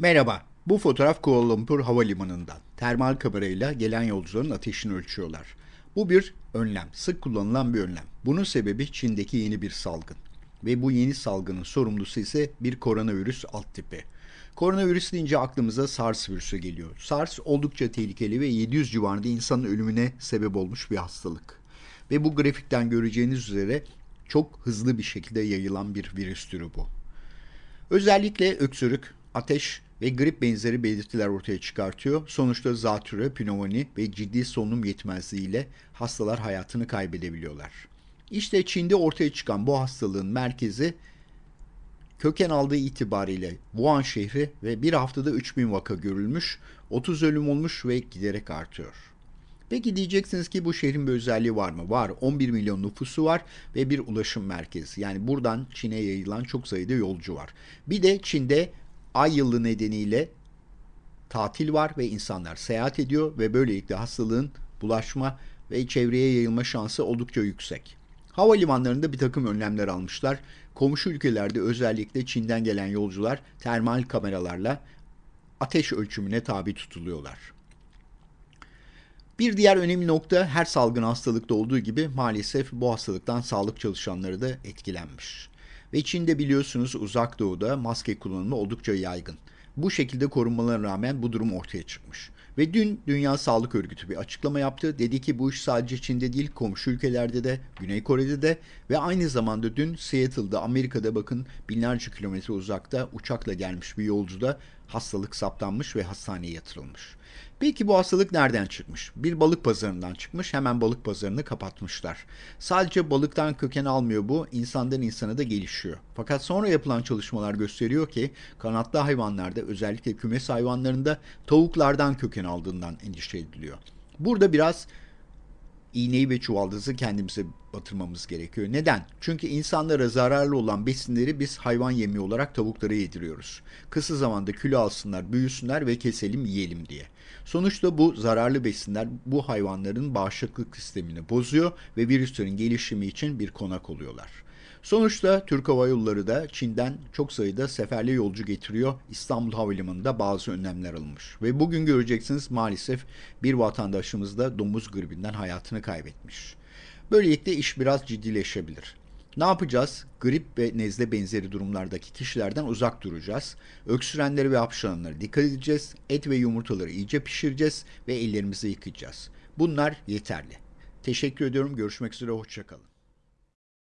Merhaba, bu fotoğraf Kuala Lumpur Havalimanı'ndan. Termal kamerayla gelen yolcuların ateşini ölçüyorlar. Bu bir önlem, sık kullanılan bir önlem. Bunun sebebi Çin'deki yeni bir salgın. Ve bu yeni salgının sorumlusu ise bir koronavirüs alt tipi. Koronavirüs deyince aklımıza SARS virüsü geliyor. SARS oldukça tehlikeli ve 700 civarında insanın ölümüne sebep olmuş bir hastalık. Ve bu grafikten göreceğiniz üzere çok hızlı bir şekilde yayılan bir virüs türü bu. Özellikle öksürük, ateş ve grip benzeri belirtiler ortaya çıkartıyor. Sonuçta zatürre, pnömoni ve ciddi solunum yetmezliğiyle hastalar hayatını kaybedebiliyorlar. İşte Çin'de ortaya çıkan bu hastalığın merkezi köken aldığı itibariyle Wuhan şehri ve bir haftada 3000 vaka görülmüş, 30 ölüm olmuş ve giderek artıyor. Peki diyeceksiniz ki bu şehrin bir özelliği var mı? Var. 11 milyon nüfusu var ve bir ulaşım merkezi. Yani buradan Çin'e yayılan çok sayıda yolcu var. Bir de Çin'de ay yılı nedeniyle tatil var ve insanlar seyahat ediyor ve böylelikle hastalığın bulaşma ve çevreye yayılma şansı oldukça yüksek. Havalimanlarında bir takım önlemler almışlar. Komşu ülkelerde özellikle Çin'den gelen yolcular termal kameralarla ateş ölçümüne tabi tutuluyorlar. Bir diğer önemli nokta her salgın hastalıkta olduğu gibi maalesef bu hastalıktan sağlık çalışanları da etkilenmiş. Ve Çin'de biliyorsunuz uzak doğuda maske kullanımı oldukça yaygın. Bu şekilde korunmalarına rağmen bu durum ortaya çıkmış. Ve dün Dünya Sağlık Örgütü bir açıklama yaptı. Dedi ki bu iş sadece Çin'de değil komşu ülkelerde de, Güney Kore'de de ve aynı zamanda dün Seattle'da Amerika'da bakın binlerce kilometre uzakta uçakla gelmiş bir yolcu da hastalık saptanmış ve hastaneye yatırılmış. Peki bu hastalık nereden çıkmış? Bir balık pazarından çıkmış, hemen balık pazarını kapatmışlar. Sadece balıktan köken almıyor bu, insandan insana da gelişiyor. Fakat sonra yapılan çalışmalar gösteriyor ki kanatlı hayvanlarda özellikle kümes hayvanlarında tavuklardan köken aldığından endişe ediliyor. Burada biraz iğneyi ve çuvaldızı kendimize batırmamız gerekiyor. Neden? Çünkü insanlara zararlı olan besinleri biz hayvan yemi olarak tavuklara yediriyoruz. Kısa zamanda kilo alsınlar, büyüsünler ve keselim yiyelim diye. Sonuçta bu zararlı besinler bu hayvanların bağışıklık sistemini bozuyor ve virüslerin gelişimi için bir konak oluyorlar. Sonuçta Türk Hava Yolları da Çin'den çok sayıda seferli yolcu getiriyor. İstanbul Havalimanı'nda bazı önlemler alınmış. Ve bugün göreceksiniz maalesef bir vatandaşımız da domuz gribinden hayatını kaybetmiş. Böylelikle iş biraz ciddileşebilir. Ne yapacağız? Grip ve nezle benzeri durumlardaki kişilerden uzak duracağız. Öksürenleri ve hapşıranlara dikkat edeceğiz. Et ve yumurtaları iyice pişireceğiz ve ellerimizi yıkayacağız. Bunlar yeterli. Teşekkür ediyorum. Görüşmek üzere. Hoşçakalın.